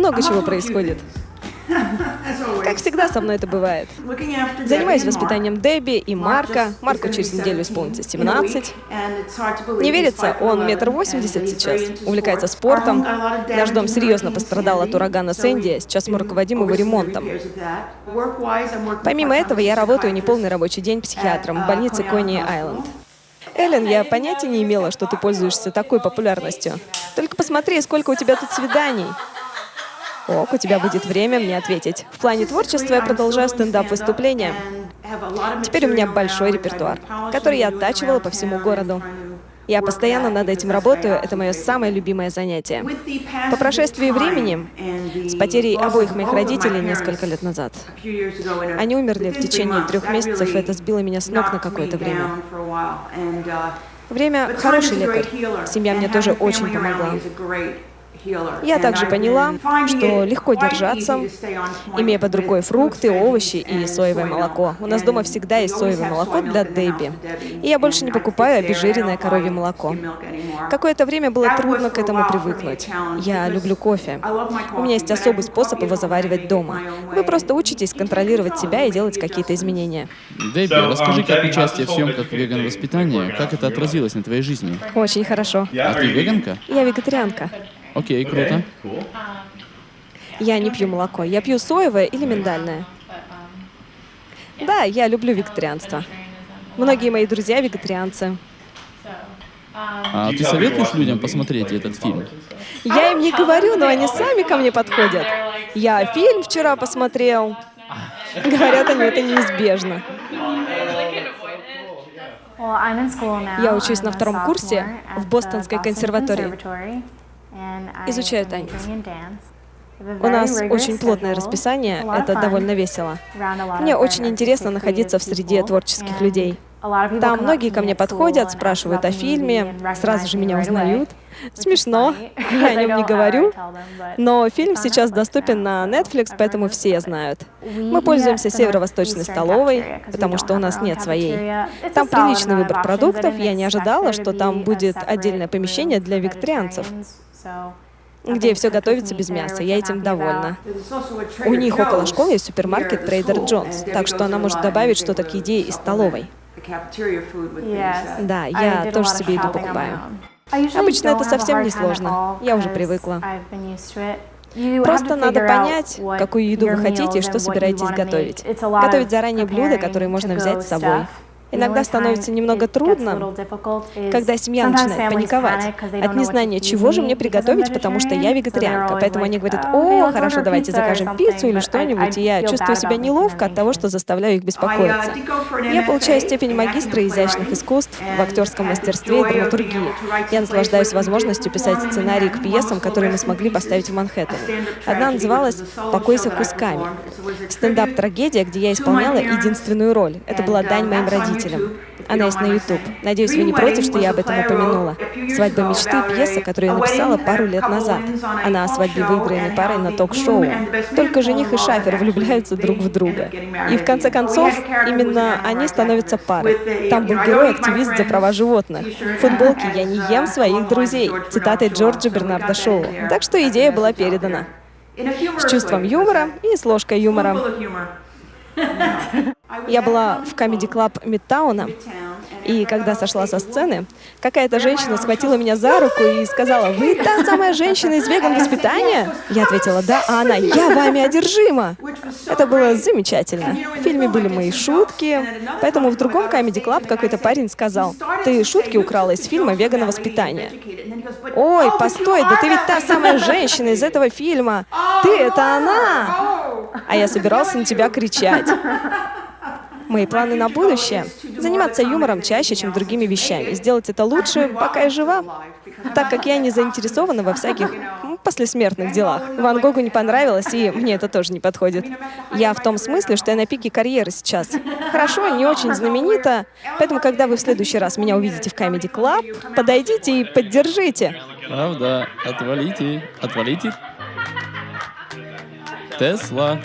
Много чего происходит. Как всегда со мной это бывает. Занимаюсь воспитанием Дебби и Марка. Марку через неделю исполнится 17. Не верится, он метр восемьдесят сейчас. Увлекается спортом. Наш дом серьезно пострадал от урагана Сэнди. Сейчас мы руководим его ремонтом. Помимо этого, я работаю неполный рабочий день психиатром в больнице Кони Айленд. Эллен, я понятия не имела, что ты пользуешься такой популярностью. Только посмотри, сколько у тебя тут свиданий. Ок, у тебя будет время мне ответить. В плане творчества я продолжаю стендап-выступления. Теперь у меня большой репертуар, который я оттачивала по всему городу. Я постоянно над этим работаю, это мое самое любимое занятие. По прошествии времени, с потерей обоих моих родителей несколько лет назад, они умерли в течение трех месяцев, и это сбило меня с ног на какое-то время. Время — хороший лекарь. Семья мне тоже очень помогла. Я также поняла, что легко держаться, имея под рукой фрукты, овощи и соевое молоко. У нас дома всегда есть соевое молоко для Дебби. И я больше не покупаю обезжиренное коровье молоко. Какое-то время было трудно к этому привыкнуть. Я люблю кофе. У меня есть особый способ его заваривать дома. Вы просто учитесь контролировать себя и делать какие-то изменения. Дебби, расскажи, как участие в съемках веган-воспитания, как это отразилось на твоей жизни? Очень хорошо. А ты веганка? Я вегетарианка. Окей, круто. Я не пью молоко. Я пью соевое или миндальное. Да, я люблю вегетарианство. Многие мои друзья вегетарианцы. А ты советуешь людям посмотреть этот фильм? Я им не говорю, но они сами ко мне подходят. Я фильм вчера посмотрел. Говорят они, это неизбежно. Я учусь на втором курсе в Бостонской консерватории. Изучаю танец. У нас очень плотное расписание, это довольно весело. Мне очень интересно находиться в среде творческих людей. Там многие ко мне подходят, спрашивают о фильме, сразу же меня узнают. Смешно, я о нем не говорю, но фильм сейчас доступен на Netflix, поэтому все знают. Мы пользуемся северо-восточной столовой, потому что у нас нет своей. Там приличный выбор продуктов, я не ожидала, что там будет отдельное помещение для вегетарианцев где все готовится без мяса. Я этим довольна. У них около школы есть супермаркет Trader Joe's, так что она может добавить что-то к еде из столовой. Да, я тоже себе еду покупаю. Обычно это совсем не сложно. Я уже привыкла. Просто надо понять, какую еду вы хотите и что собираетесь готовить. Готовить заранее блюда, которые можно взять с собой. Иногда становится немного трудно, когда семья начинает паниковать от незнания, чего же мне приготовить, потому что я вегетарианка. Поэтому они говорят, о, хорошо, давайте закажем пиццу или что-нибудь, и я чувствую себя неловко от того, что заставляю их беспокоиться. Я получаю степень магистра изящных искусств в актерском мастерстве и драматургии. Я наслаждаюсь возможностью писать сценарии к пьесам, которые мы смогли поставить в Манхэттене. Одна называлась «Покойся кусками». Стендап-трагедия, где я исполняла единственную роль. Это была дань моим родителям родителям. Она есть на YouTube. Надеюсь, вы не против, что я об этом упомянула. «Свадьба мечты» — пьеса, которую я написала пару лет назад. Она о свадьбе выигранной парой на ток-шоу. Только жених и шафер влюбляются друг в друга. И в конце концов, именно они становятся парой. Там был герой-активист за права животных. В футболке «Я не ем своих друзей» цитатой Джорджа Бернарда Шоу. Так что идея была передана. С чувством юмора и с ложкой юмора. Я была в Comedy Club Мидтауна, и когда сошла со сцены, какая-то женщина схватила меня за руку и сказала, «Вы та самая женщина из веган-воспитания?» Я ответила, «Да, а она, я вами одержима!» Это было замечательно. В фильме были мои шутки, поэтому в другом Comedy Club какой-то парень сказал, «Ты шутки украла из фильма «Вегано-воспитание». «Ой, постой, да ты ведь та самая женщина из этого фильма! Ты — это она!» А я собирался на тебя кричать. Мои планы на будущее — заниматься юмором чаще, чем другими вещами, сделать это лучше, пока я жива, так как я не заинтересована во всяких послесмертных делах. Ван Гогу не понравилось, и мне это тоже не подходит. Я в том смысле, что я на пике карьеры сейчас. Хорошо, не очень знаменита, поэтому, когда вы в следующий раз меня увидите в Comedy Club, подойдите и поддержите. Правда, отвалите, отвалите. Тесла.